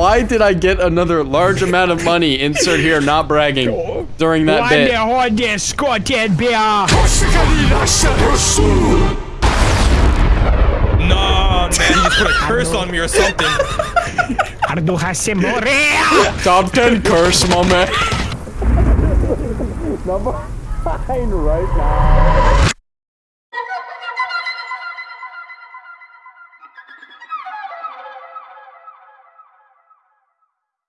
why did I get another large amount of money, insert here, not bragging, during that why bit? Why the Nah, man, you put a curse on me or something. Top 10 curse, my man. Number 9 right now.